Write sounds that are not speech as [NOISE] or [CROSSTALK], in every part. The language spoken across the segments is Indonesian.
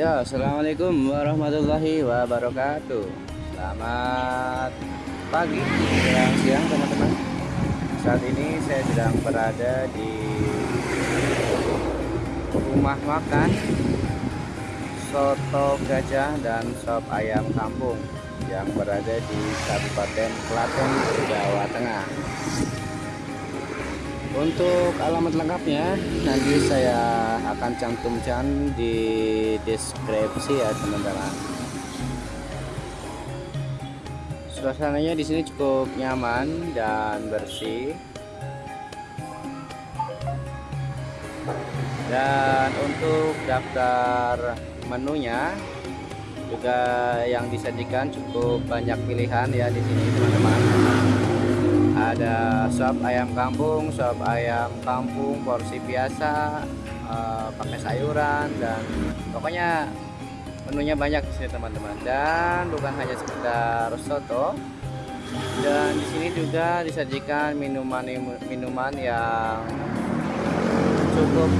Ya, Assalamualaikum warahmatullahi wabarakatuh. Selamat pagi, siang siang teman-teman. Saat ini saya sedang berada di rumah makan Soto Gajah dan Sop Ayam Kampung Yang berada di Kabupaten Klaten, Jawa Tengah. Untuk alamat lengkapnya nanti saya akan cantumkan di deskripsi ya teman-teman. Suasananya di sini cukup nyaman dan bersih. Dan untuk daftar menunya juga yang disajikan cukup banyak pilihan ya di sini teman-teman ada sop ayam kampung sop ayam kampung porsi biasa uh, pakai sayuran dan pokoknya menunya banyak di sini teman-teman. Dan bukan hanya sekedar soto dan di sini juga disajikan minuman minuman yang cukup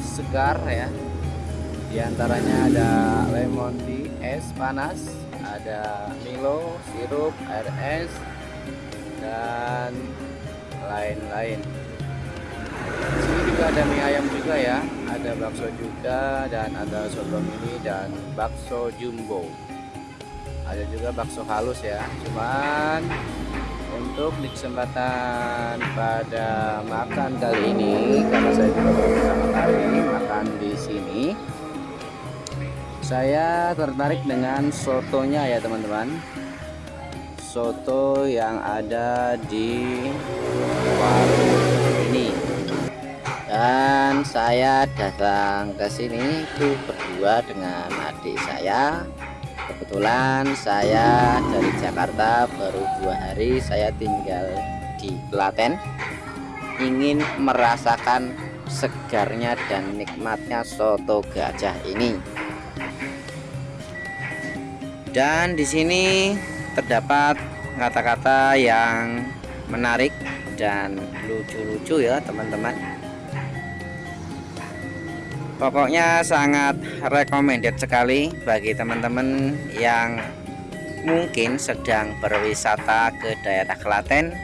segar ya. Di antaranya ada lemon tea es panas ada Milo sirup air es dan lain-lain ada mie ayam juga ya. Ada bakso juga dan ada soto mini dan bakso jumbo. Ada juga bakso halus ya. Cuman untuk di kesempatan pada makan kali ini karena saya juga pertama kali makan di sini saya tertarik dengan sotonya ya teman-teman. Soto yang ada di warung ini dan saya datang ke sini itu berdua dengan adik saya. Kebetulan saya dari Jakarta baru dua hari saya tinggal di Klaten. Ingin merasakan segarnya dan nikmatnya soto gajah ini. Dan di sini terdapat kata-kata yang menarik dan lucu-lucu ya teman-teman pokoknya sangat recommended sekali bagi teman-teman yang mungkin sedang berwisata ke daerah Klaten.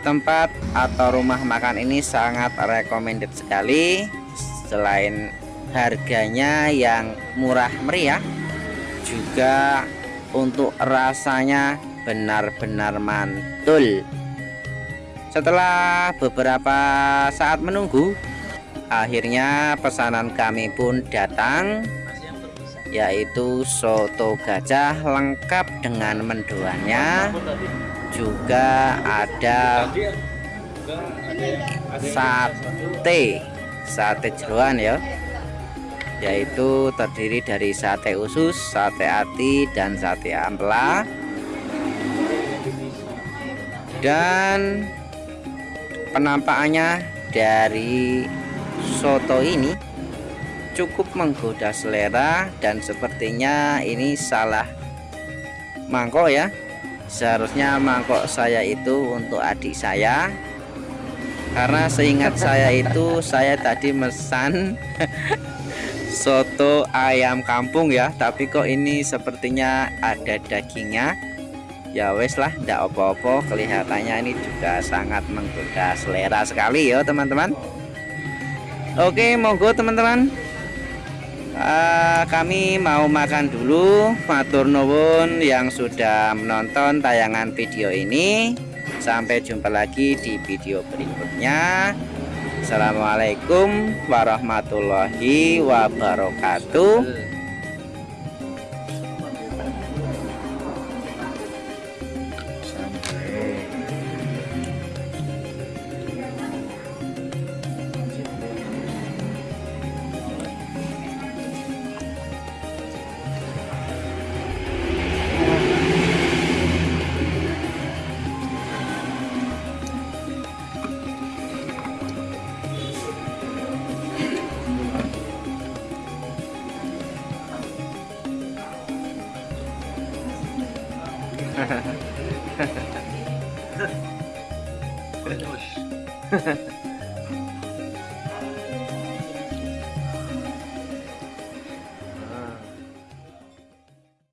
Tempat atau rumah makan ini sangat recommended sekali. Selain harganya yang murah meriah juga untuk rasanya benar-benar mantul. Setelah beberapa saat menunggu akhirnya pesanan kami pun datang yaitu soto gajah lengkap dengan mendoannya juga ada sate sate jeruan ya. Yaitu terdiri dari sate usus, sate ati, dan sate ampela. Dan penampakannya dari soto ini cukup menggoda selera dan sepertinya ini salah mangkok ya. Seharusnya mangkok saya itu untuk adik saya. Karena seingat saya itu [LAUGHS] saya tadi mesan [LAUGHS] soto ayam kampung ya. Tapi kok ini sepertinya ada dagingnya? Ya wes lah tidak opo-opo kelihatannya ini juga sangat menggoda selera sekali ya teman-teman oke monggo teman-teman. Uh, kami mau makan dulu matur nuwun yang sudah menonton tayangan video ini. Sampai jumpa lagi di video berikutnya. Assalamualaikum warahmatullahi wabarakatuh これでよし。